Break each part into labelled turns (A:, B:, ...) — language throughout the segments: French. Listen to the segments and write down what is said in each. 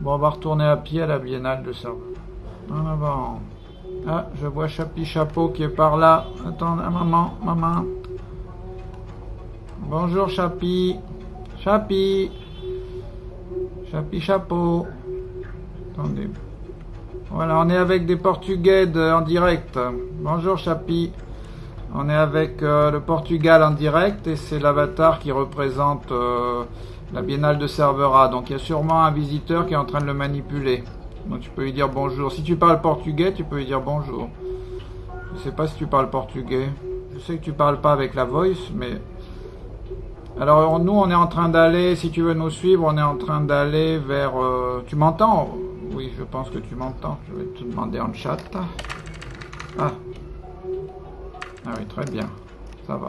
A: Bon, on va retourner à pied à la biennale de Serveur. En avant. Ah, je vois Chapi Chapeau qui est par là. Attends, maman, maman. Bonjour Chapi. Chapi. Chapi Chapeau. Attendez. Voilà, on est avec des Portugais en direct. Bonjour Chapi. On est avec euh, le Portugal en direct et c'est l'avatar qui représente euh, la biennale de Cervera. Donc il y a sûrement un visiteur qui est en train de le manipuler. Donc tu peux lui dire bonjour. Si tu parles portugais, tu peux lui dire bonjour. Je sais pas si tu parles portugais. Je sais que tu parles pas avec la voice, mais... Alors nous, on est en train d'aller, si tu veux nous suivre, on est en train d'aller vers... Euh, tu m'entends? Oui, je pense que tu m'entends. Je vais te demander en chat. Ah, ah oui, très bien. Ça va.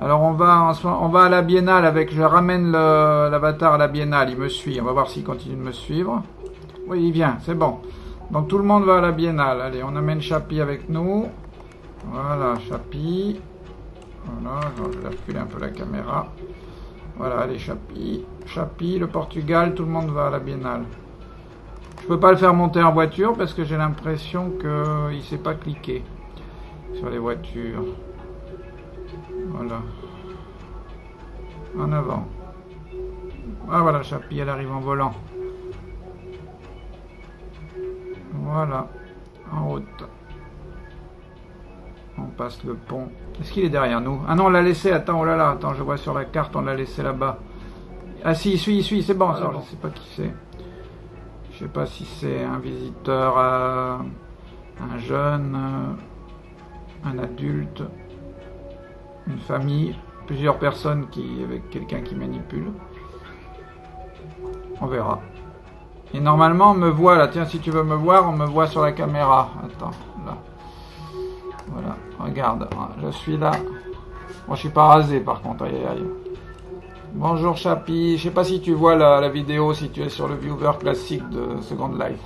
A: Alors on va, à la biennale avec... Je ramène l'avatar à la biennale. Il me suit. On va voir s'il continue de me suivre. Oui, il vient. C'est bon. Donc tout le monde va à la biennale. Allez, on amène Chapi avec nous. Voilà, Chapi. Voilà, je vais reculer un peu la caméra. Voilà, allez, Chapi. Chapi, le Portugal, tout le monde va à la biennale. Je peux pas le faire monter en voiture parce que j'ai l'impression qu'il ne sait pas cliquer sur les voitures. Voilà. En avant. Ah voilà, Chapi, elle arrive en volant. Voilà. En route. On passe le pont. Est-ce qu'il est derrière nous? Ah non, on l'a laissé. Attends, oh là là. Attends, je vois sur la carte, on l'a laissé là-bas. Ah si, il suit, il suit. C'est bon, ça. Je sais pas qui c'est. Je sais pas si c'est un visiteur, euh, un jeune... Euh, un adulte, une famille, plusieurs personnes qui avec quelqu'un qui manipule. On verra. Et normalement, on me voit là. Tiens, si tu veux me voir, on me voit sur la caméra. Attends, là. Voilà, regarde, je suis là. Moi, je suis pas rasé par contre. Aïe, aïe. Bonjour Chapi. Je sais pas si tu vois la, la, vidéo, si tu es sur le viewer classique de Second Life.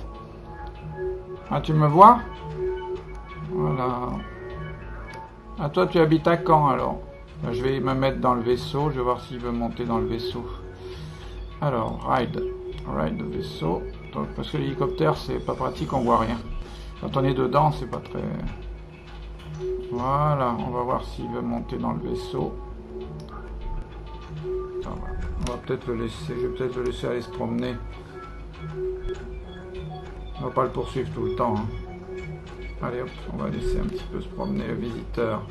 A: Ah, tu me vois? Voilà. Ah, toi, tu habites à Caen, alors Je vais me mettre dans le vaisseau. Je vais voir s'il veut monter dans le vaisseau. Alors, ride. Ride le vaisseau. parce que l'hélicoptère, c'est pas pratique, on voit rien. Quand on est dedans, c'est pas très... Voilà, on va voir s'il veut monter dans le vaisseau. on va peut-être le laisser, je vais peut-être le laisser aller se promener. On va pas le poursuivre tout le temps. Hein. Allez hop, on va laisser un petit peu se promener le visiteur.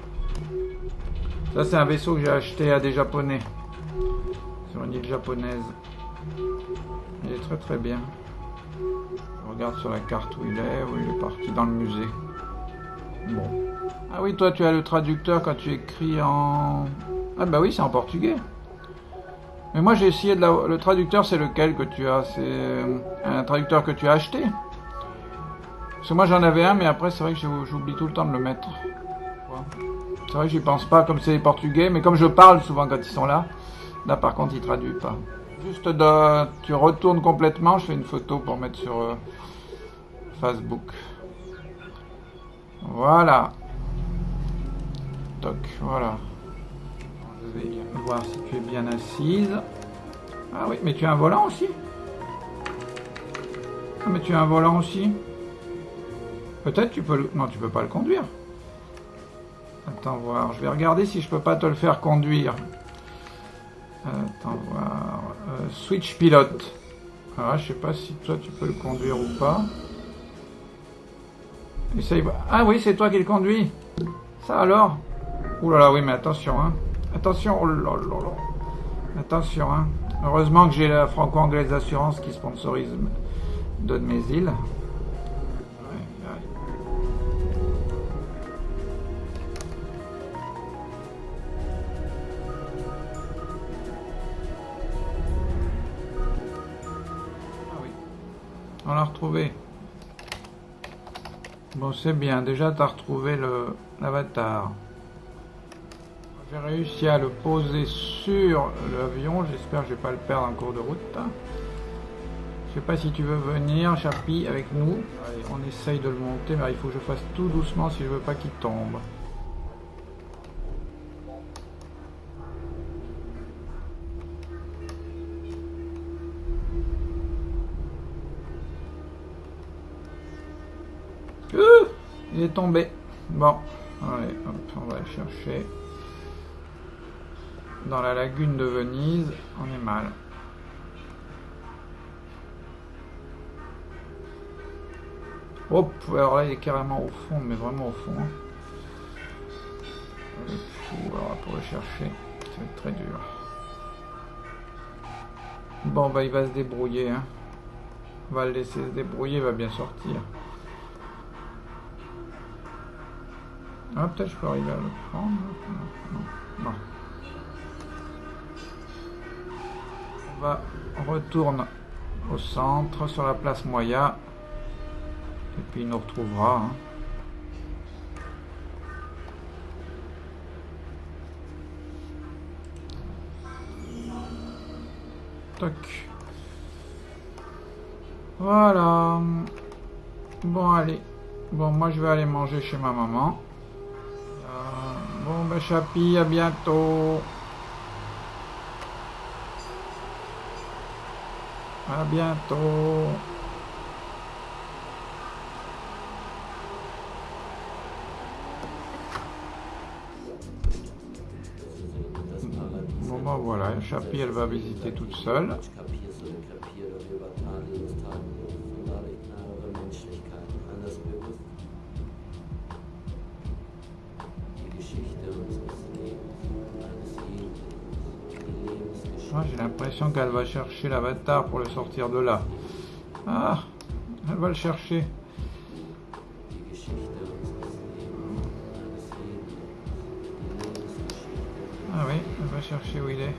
A: Ça c'est un vaisseau que j'ai acheté à des japonais. Sur une île japonaise. Il est très très bien. Je regarde sur la carte où il est. Oui, il est parti dans le musée. Bon. Ah oui, toi tu as le traducteur quand tu écris en... Ah bah oui, c'est en portugais. Mais moi j'ai essayé de la... Le traducteur c'est lequel que tu as? C'est euh, un traducteur que tu as acheté parce que moi j'en avais un, mais après c'est vrai que j'oublie tout le temps de le mettre. C'est vrai que j'y pense pas comme c'est les portugais, mais comme je parle souvent quand ils sont là, là par contre ils traduisent pas. Juste de, tu retournes complètement, je fais une photo pour mettre sur euh, Facebook. Voilà. Toc, voilà. Je vais voir si tu es bien assise. Ah oui, mais tu as un volant aussi Ah mais tu as un volant aussi Peut-être tu peux le... Non, tu peux pas le conduire. Attends voir. Je vais regarder si je peux pas te le faire conduire. Attends voir. Euh, switch pilote. Ah, je sais pas si toi tu peux le conduire ou pas. Essaye. Ah oui, c'est toi qui le conduis. Ça alors? Ouh là là, oui, mais attention, hein. Attention, oh là là là. Attention, hein. Heureusement que j'ai la franco-anglaise d'assurance qui sponsorise Donne mes îles. On l'a retrouvé. Bon, c'est bien. Déjà, tu as retrouvé l'avatar. J'ai réussi à le poser sur l'avion. J'espère que je vais pas le perdre en cours de route. Je sais pas si tu veux venir, Chapi, avec nous. On essaye de le monter, mais il faut que je fasse tout doucement si je veux pas qu'il tombe. Il est tombé. Bon, allez, hop, on va le chercher. Dans la lagune de Venise, on est mal. Hop, alors là il est carrément au fond, mais vraiment au fond. hein. Alors pour le chercher, être très dur. Bon bah il va se débrouiller. Hein. On va le laisser se débrouiller, il va bien sortir. Ah peut-être je peux arriver à le prendre. Non. On va on retourne au centre sur la place Moya. Et puis il nous retrouvera. hein. Toc. Voilà. Bon, allez. Bon, moi je vais aller manger chez ma maman. Bon, ben Chapi, à bientôt. À bientôt. Bon, ben voilà, Chapi, elle va visiter toute seule. J'ai l'impression qu'elle va chercher l'avatar pour le sortir de là. Ah, elle va le chercher. Ah oui, elle va chercher où il est.